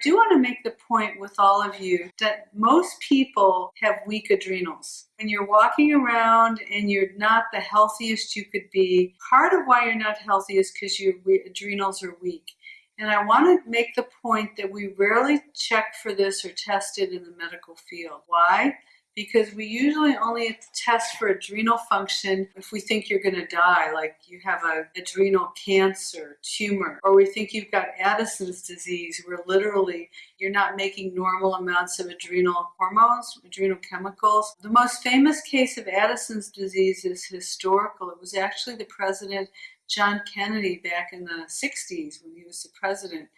I do want to make the point with all of you that most people have weak adrenals. When you're walking around and you're not the healthiest you could be, part of why you're not healthy is because your adrenals are weak. And I want to make the point that we rarely check for this or test it in the medical field. Why? Because we usually only test for adrenal function if we think you're going to die, like you have an adrenal cancer, tumor, or we think you've got Addison's disease, where literally you're not making normal amounts of adrenal hormones, adrenal chemicals. The most famous case of Addison's disease is historical. It was actually the president John Kennedy back in the 60s when he was the president.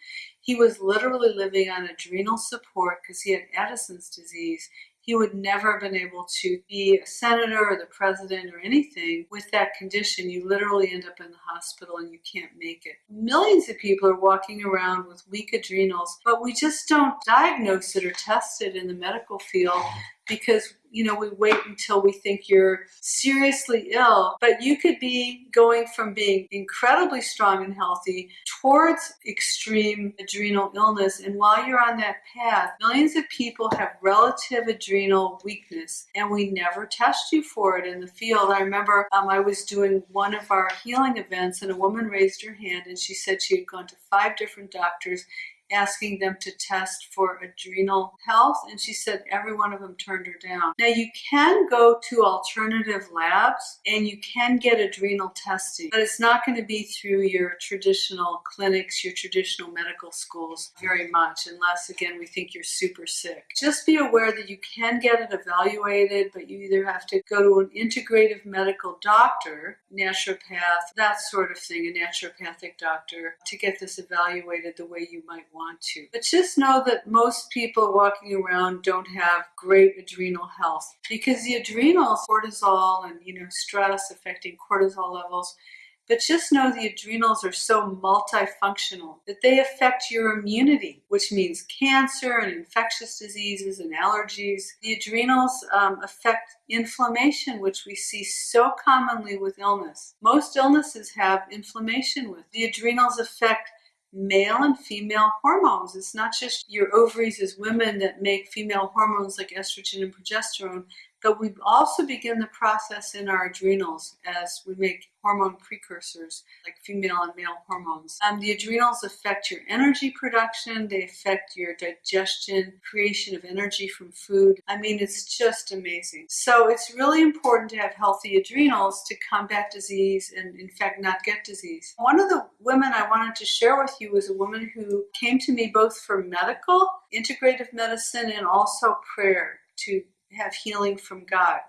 He was literally living on adrenal support because he had Addison's disease he would never have been able to be a senator or the president or anything with that condition. You literally end up in the hospital and you can't make it. Millions of people are walking around with weak adrenals, but we just don't diagnose it or test it in the medical field because you know we wait until we think you're seriously ill. But you could be going from being incredibly strong and healthy towards extreme adrenal illness. And while you're on that path millions of people have relative adrenal weakness and we never test you for it in the field. I remember um, i was doing one of our healing events and a woman raised her hand and she said she had gone to five different doctors asking them to test for adrenal health, and she said every one of them turned her down. Now, you can go to alternative labs and you can get adrenal testing, but it's not going to be through your traditional clinics, your traditional medical schools very much, unless, again, we think you're super sick. Just be aware that you can get it evaluated, but you either have to go to an integrative medical doctor, naturopath, that sort of thing, a naturopathic doctor, to get this evaluated the way you might want to. But just know that most people walking around don't have great adrenal health because the adrenals, cortisol and you know stress affecting cortisol levels, but just know the adrenals are so multifunctional that they affect your immunity, which means cancer and infectious diseases and allergies. The adrenals um, affect inflammation, which we see so commonly with illness. Most illnesses have inflammation with. The adrenals affect male and female hormones. It's not just your ovaries as women that make female hormones like estrogen and progesterone, but we also begin the process in our adrenals as we make hormone precursors like female and male hormones. Um, the adrenals affect your energy production, they affect your digestion, creation of energy from food. I mean, it's just amazing. So it's really important to have healthy adrenals to combat disease and, in fact, not get disease. One of the women I wanted to share with you was a woman who came to me both for medical, integrative medicine, and also prayer to have healing from God.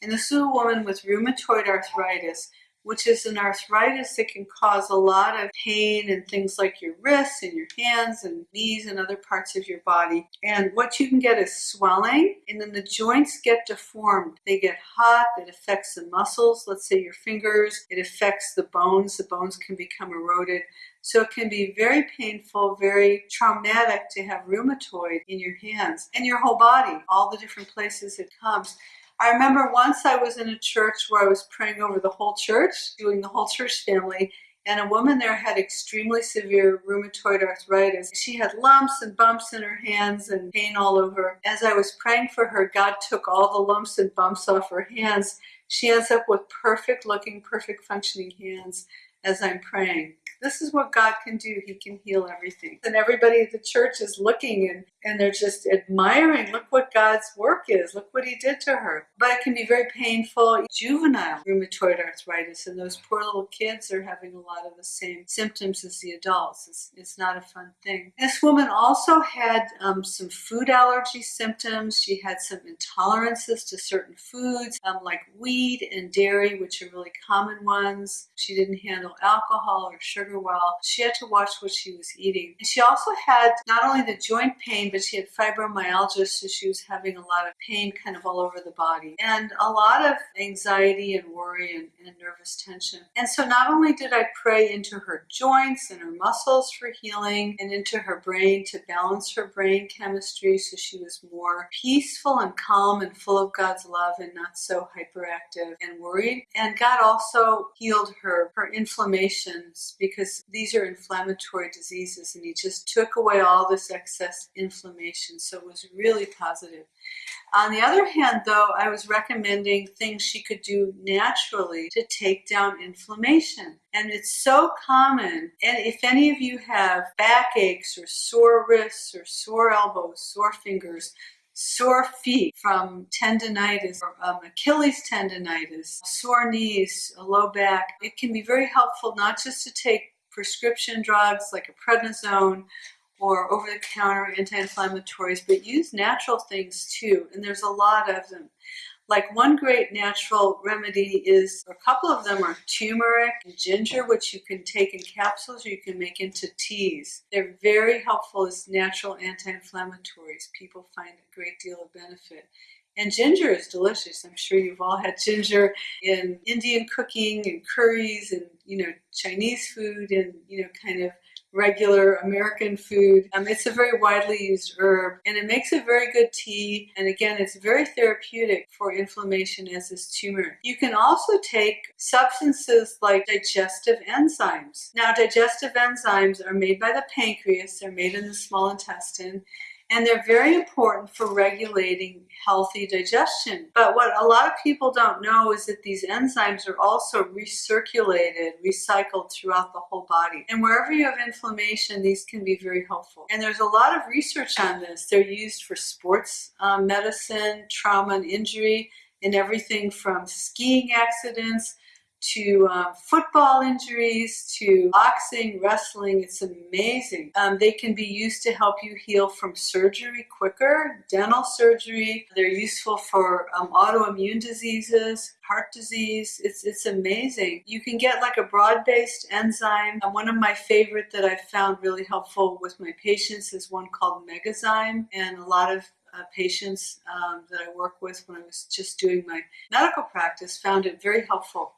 And this is a woman with rheumatoid arthritis, which is an arthritis that can cause a lot of pain and things like your wrists and your hands and knees and other parts of your body. And what you can get is swelling, and then the joints get deformed. They get hot, it affects the muscles, let's say your fingers, it affects the bones, the bones can become eroded. So it can be very painful, very traumatic to have rheumatoid in your hands and your whole body, all the different places it comes. I remember once I was in a church where I was praying over the whole church, doing the whole church family, and a woman there had extremely severe rheumatoid arthritis. She had lumps and bumps in her hands and pain all over. As I was praying for her, God took all the lumps and bumps off her hands. She ends up with perfect looking, perfect functioning hands as I'm praying. This is what God can do. He can heal everything. And everybody at the church is looking and, and they're just admiring. Look what God's work is. Look what he did to her. But it can be very painful. Juvenile rheumatoid arthritis and those poor little kids are having a lot of the same symptoms as the adults. It's, it's not a fun thing. This woman also had um, some food allergy symptoms. She had some intolerances to certain foods um, like wheat and dairy, which are really common ones. She didn't handle alcohol or sugar well. She had to watch what she was eating. And she also had not only the joint pain, but she had fibromyalgia, so she was having a lot of pain kind of all over the body. And a lot of anxiety and worry and, and nervous tension. And so not only did I pray into her joints and her muscles for healing and into her brain to balance her brain chemistry so she was more peaceful and calm and full of God's love and not so hyperactive and worried. And God also healed her, her inflammations because because these are inflammatory diseases and he just took away all this excess inflammation. So it was really positive. On the other hand, though, I was recommending things she could do naturally to take down inflammation. And it's so common. And if any of you have backaches or sore wrists or sore elbows, sore fingers, sore feet from tendonitis or um, Achilles tendonitis, sore knees, a low back, it can be very helpful not just to take prescription drugs like a prednisone or over-the-counter anti-inflammatories, but use natural things too, and there's a lot of them. Like one great natural remedy is, a couple of them are turmeric and ginger, which you can take in capsules or you can make into teas. They're very helpful as natural anti-inflammatories. People find a great deal of benefit. And ginger is delicious. I'm sure you've all had ginger in Indian cooking and curries and, you know, Chinese food and, you know, kind of regular American food. Um, it's a very widely used herb and it makes a very good tea. And again, it's very therapeutic for inflammation as is turmeric. You can also take substances like digestive enzymes. Now, digestive enzymes are made by the pancreas. They're made in the small intestine and they're very important for regulating healthy digestion. But what a lot of people don't know is that these enzymes are also recirculated, recycled throughout the whole body. And wherever you have inflammation, these can be very helpful. And there's a lot of research on this. They're used for sports um, medicine, trauma and injury, in everything from skiing accidents to um, football injuries, to boxing, wrestling. It's amazing. Um, they can be used to help you heal from surgery quicker, dental surgery. They're useful for um, autoimmune diseases, heart disease. It's, it's amazing. You can get like a broad-based enzyme. One of my favorite that I've found really helpful with my patients is one called Megazyme. And a lot of uh, patients um, that I work with when I was just doing my medical practice found it very helpful.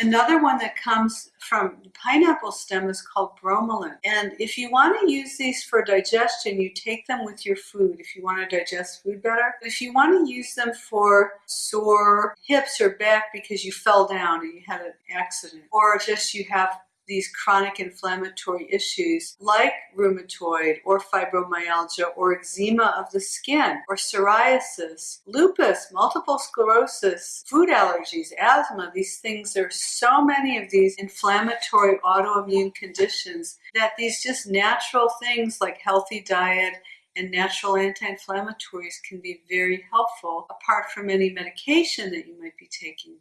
Another one that comes from the pineapple stem is called bromelain. And if you want to use these for digestion, you take them with your food if you want to digest food better. If you want to use them for sore hips or back because you fell down and you had an accident, or just you have these chronic inflammatory issues like rheumatoid or fibromyalgia or eczema of the skin or psoriasis, lupus, multiple sclerosis, food allergies, asthma, these things, There are so many of these inflammatory autoimmune conditions that these just natural things like healthy diet and natural anti-inflammatories can be very helpful apart from any medication that you might be taking.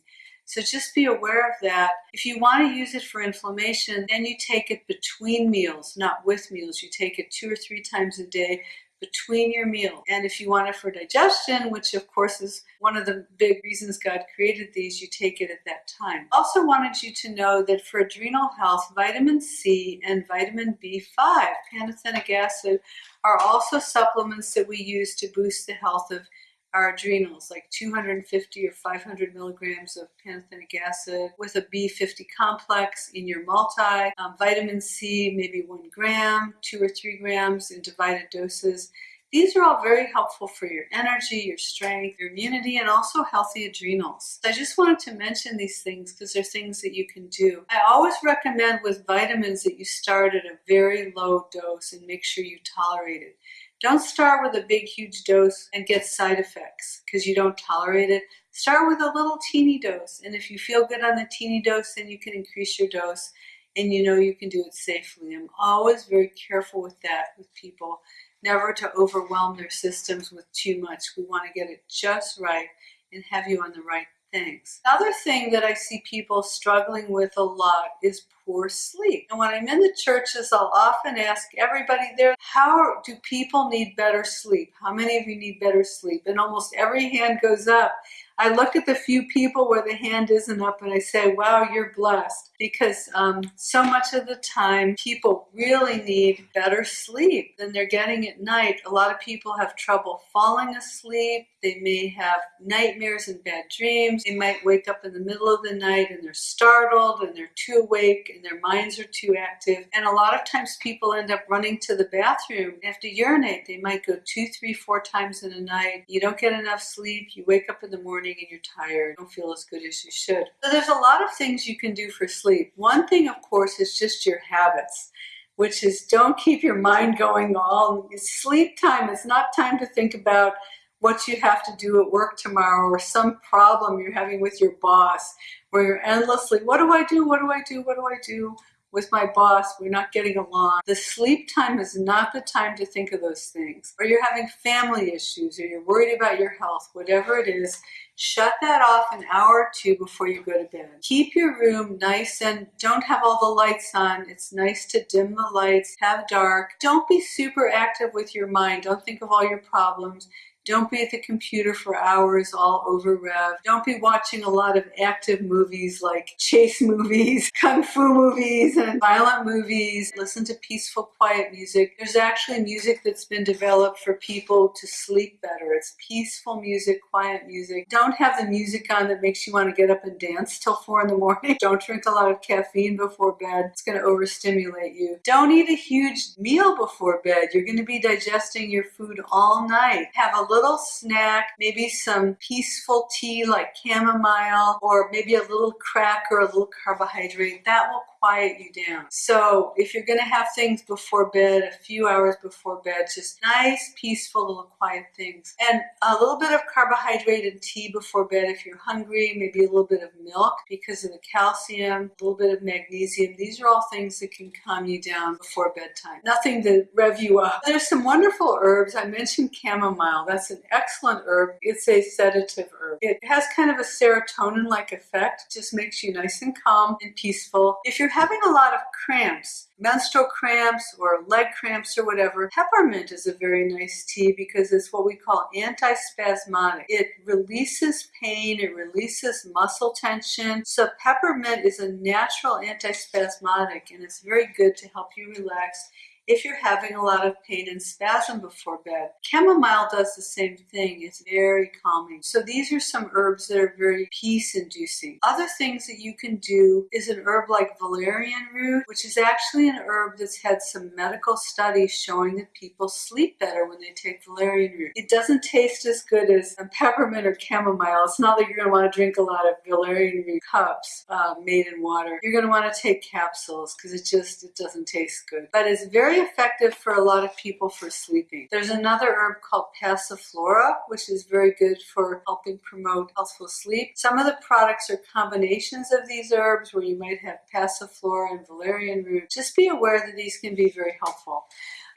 So just be aware of that. If you want to use it for inflammation, then you take it between meals, not with meals. You take it two or three times a day between your meal. And if you want it for digestion, which of course is one of the big reasons God created these, you take it at that time. Also wanted you to know that for adrenal health, vitamin C and vitamin B5, pantothenic acid, are also supplements that we use to boost the health of our adrenals, like 250 or 500 milligrams of pantothenic acid with a B50 complex in your multi, um, vitamin C, maybe one gram, two or three grams in divided doses. These are all very helpful for your energy, your strength, your immunity, and also healthy adrenals. I just wanted to mention these things because they're things that you can do. I always recommend with vitamins that you start at a very low dose and make sure you tolerate it. Don't start with a big, huge dose and get side effects because you don't tolerate it. Start with a little teeny dose. And if you feel good on the teeny dose, then you can increase your dose and you know you can do it safely. I'm always very careful with that with people, never to overwhelm their systems with too much. We want to get it just right and have you on the right things. Another thing that I see people struggling with a lot is poor sleep. And when I'm in the churches, I'll often ask everybody there, how do people need better sleep? How many of you need better sleep? And almost every hand goes up. I look at the few people where the hand isn't up and I say, wow, you're blessed. Because um, so much of the time, people really need better sleep than they're getting at night. A lot of people have trouble falling asleep. They may have nightmares and bad dreams. They might wake up in the middle of the night and they're startled and they're too awake and their minds are too active. And a lot of times people end up running to the bathroom. They have to urinate. They might go two, three, four times in a night. You don't get enough sleep. You wake up in the morning morning and you're tired, don't feel as good as you should. So there's a lot of things you can do for sleep. One thing, of course, is just your habits which is don't keep your mind going all sleep time is not time to think about what you have to do at work tomorrow or some problem you're having with your boss where you're endlessly what do i do what do i do what do i do with my boss, we're not getting along. The sleep time is not the time to think of those things. Or you're having family issues, or you're worried about your health, whatever it is, shut that off an hour or two before you go to bed. Keep your room nice and don't have all the lights on. It's nice to dim the lights, have dark. Don't be super active with your mind. Don't think of all your problems. Don't be at the computer for hours all over rev. Don't be watching a lot of active movies like chase movies, kung fu movies, and violent movies. Listen to peaceful, quiet music. There's actually music that's been developed for people to sleep better. It's peaceful music, quiet music. Don't have the music on that makes you want to get up and dance till four in the morning. Don't drink a lot of caffeine before bed. It's going to overstimulate you. Don't eat a huge meal before bed. You're going to be digesting your food all night. Have a little snack, maybe some peaceful tea like chamomile, or maybe a little cracker, a little carbohydrate. That will quiet you down. So if you're going to have things before bed, a few hours before bed, just nice, peaceful, little quiet things. And a little bit of carbohydrate and tea before bed if you're hungry, maybe a little bit of milk because of the calcium, a little bit of magnesium. These are all things that can calm you down before bedtime. Nothing to rev you up. There's some wonderful herbs. I mentioned chamomile. That's an excellent herb. It's a sedative herb. It has kind of a serotonin-like effect. Just makes you nice and calm and peaceful. If you're having a lot of cramps, menstrual cramps or leg cramps or whatever, peppermint is a very nice tea because it's what we call antispasmodic. It releases pain, it releases muscle tension. So peppermint is a natural antispasmodic and it's very good to help you relax if you're having a lot of pain and spasm before bed. Chamomile does the same thing. It's very calming. So these are some herbs that are very peace inducing. Other things that you can do is an herb like valerian root, which is actually an herb that's had some medical studies showing that people sleep better when they take valerian root. It doesn't taste as good as a peppermint or chamomile. It's not like you're going to want to drink a lot of valerian root cups uh, made in water. You're going to want to take capsules because it just it doesn't taste good. But it's very effective for a lot of people for sleeping. There's another herb called Passiflora, which is very good for helping promote healthful sleep. Some of the products are combinations of these herbs where you might have Passiflora and valerian root. Just be aware that these can be very helpful.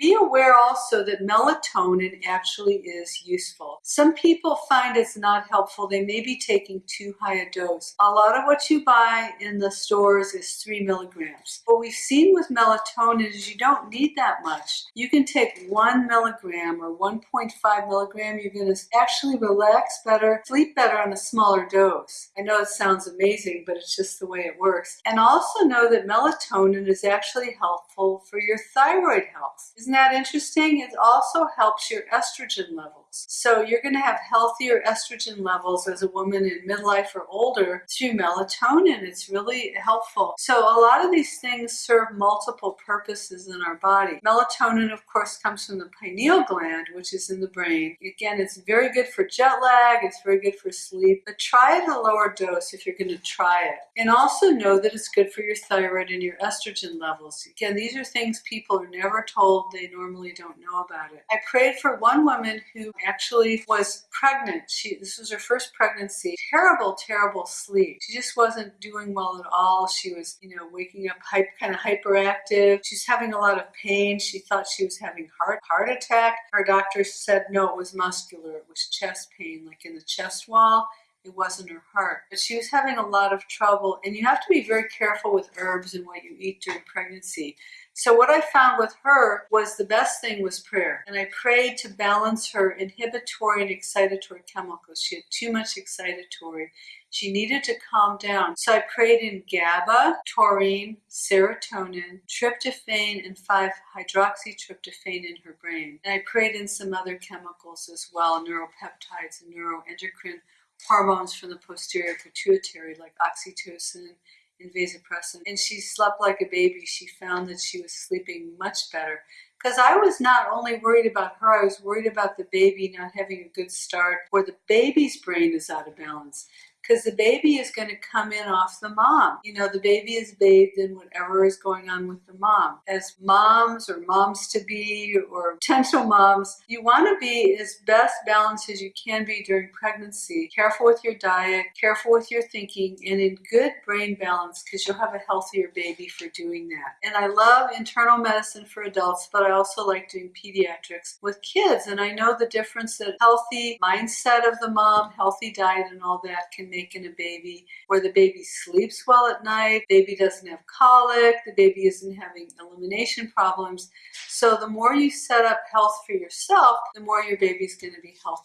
Be aware also that melatonin actually is useful. Some people find it's not helpful. They may be taking too high a dose. A lot of what you buy in the stores is three milligrams. What we've seen with melatonin is you don't need that much. You can take one milligram or 1.5 milligram. You're going to actually relax better, sleep better on a smaller dose. I know it sounds amazing, but it's just the way it works. And also know that melatonin is actually helpful for your thyroid health. Isn't that interesting? It also helps your estrogen levels. So you're going to have healthier estrogen levels as a woman in midlife or older through melatonin. It's really helpful. So a lot of these things serve multiple purposes in our body. Melatonin, of course, comes from the pineal gland, which is in the brain. Again, it's very good for jet lag. It's very good for sleep. But try it at a lower dose if you're going to try it. And also know that it's good for your thyroid and your estrogen levels. Again, these are things people are never told. They normally don't know about it. I prayed for one woman who actually was pregnant. She This was her first pregnancy. Terrible, terrible sleep. She just wasn't doing well at all. She was, you know, waking up hype, kind of hyperactive. She's having a lot of pain. She thought she was having heart heart attack. Her doctor said no, it was muscular. It was chest pain, like in the chest wall it wasn't her heart. But she was having a lot of trouble, and you have to be very careful with herbs and what you eat during pregnancy. So what I found with her was the best thing was prayer. And I prayed to balance her inhibitory and excitatory chemicals. She had too much excitatory. She needed to calm down. So I prayed in GABA, taurine, serotonin, tryptophan, and 5-hydroxytryptophan in her brain. And I prayed in some other chemicals as well, neuropeptides and neuroendocrine hormones from the posterior pituitary like oxytocin and vasopressin. And she slept like a baby. She found that she was sleeping much better Because I was not only worried about her, I was worried about the baby not having a good start or the baby's brain is out of balance because the baby is going to come in off the mom. You know, the baby is bathed in whatever is going on with the mom. As moms or moms to be or potential moms, you want to be as best balanced as you can be during pregnancy. Careful with your diet, careful with your thinking, and in good brain balance because you'll have a healthier baby for doing that. And I love internal medicine for adults, but I also like doing pediatrics with kids. And I know the difference that healthy mindset of the mom, healthy diet, and all that can making a baby where the baby sleeps well at night, baby doesn't have colic, the baby isn't having elimination problems. So the more you set up health for yourself, the more your baby's going to be healthy.